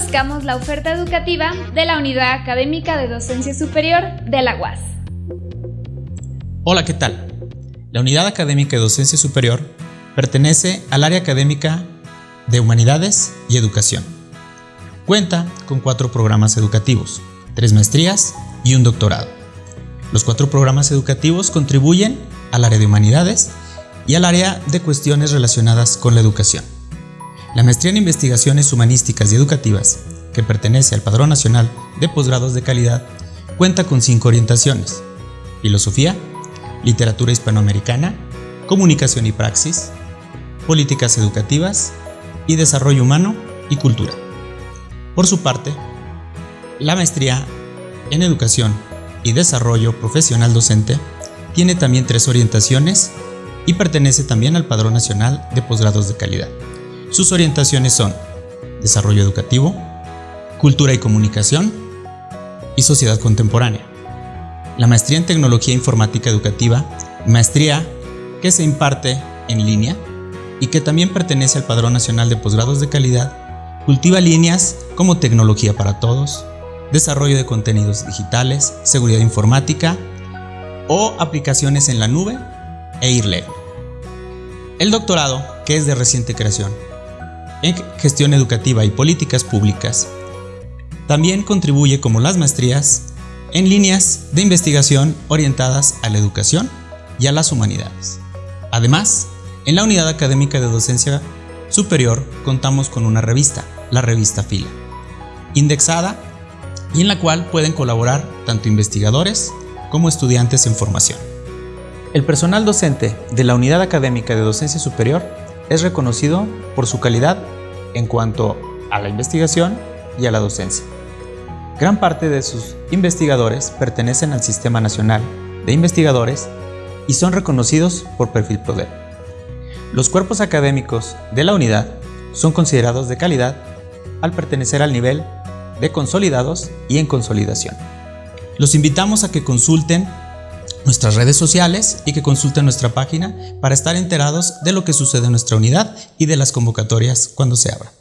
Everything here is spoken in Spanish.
Conozcamos la oferta educativa de la Unidad Académica de Docencia Superior de la UAS. Hola, ¿qué tal? La Unidad Académica de Docencia Superior pertenece al área académica de Humanidades y Educación. Cuenta con cuatro programas educativos, tres maestrías y un doctorado. Los cuatro programas educativos contribuyen al área de Humanidades y al área de cuestiones relacionadas con la educación. La maestría en investigaciones humanísticas y educativas, que pertenece al Padrón Nacional de Posgrados de Calidad, cuenta con cinco orientaciones. Filosofía, Literatura Hispanoamericana, Comunicación y Praxis, Políticas Educativas y Desarrollo Humano y Cultura. Por su parte, la maestría en Educación y Desarrollo Profesional Docente tiene también tres orientaciones y pertenece también al Padrón Nacional de Posgrados de Calidad. Sus orientaciones son Desarrollo Educativo, Cultura y Comunicación y Sociedad Contemporánea. La maestría en Tecnología Informática Educativa, maestría que se imparte en línea y que también pertenece al Padrón Nacional de Posgrados de Calidad, cultiva líneas como Tecnología para Todos, Desarrollo de Contenidos Digitales, Seguridad Informática o aplicaciones en la nube e IRLE. El doctorado, que es de reciente creación, en gestión educativa y políticas públicas. También contribuye como las maestrías en líneas de investigación orientadas a la educación y a las humanidades. Además, en la unidad académica de docencia superior contamos con una revista, la revista Fila, indexada y en la cual pueden colaborar tanto investigadores como estudiantes en formación. El personal docente de la unidad académica de docencia superior es reconocido por su calidad en cuanto a la investigación y a la docencia. Gran parte de sus investigadores pertenecen al Sistema Nacional de Investigadores y son reconocidos por Perfil PRODER. Los cuerpos académicos de la unidad son considerados de calidad al pertenecer al nivel de consolidados y en consolidación. Los invitamos a que consulten nuestras redes sociales y que consulten nuestra página para estar enterados de lo que sucede en nuestra unidad y de las convocatorias cuando se abra.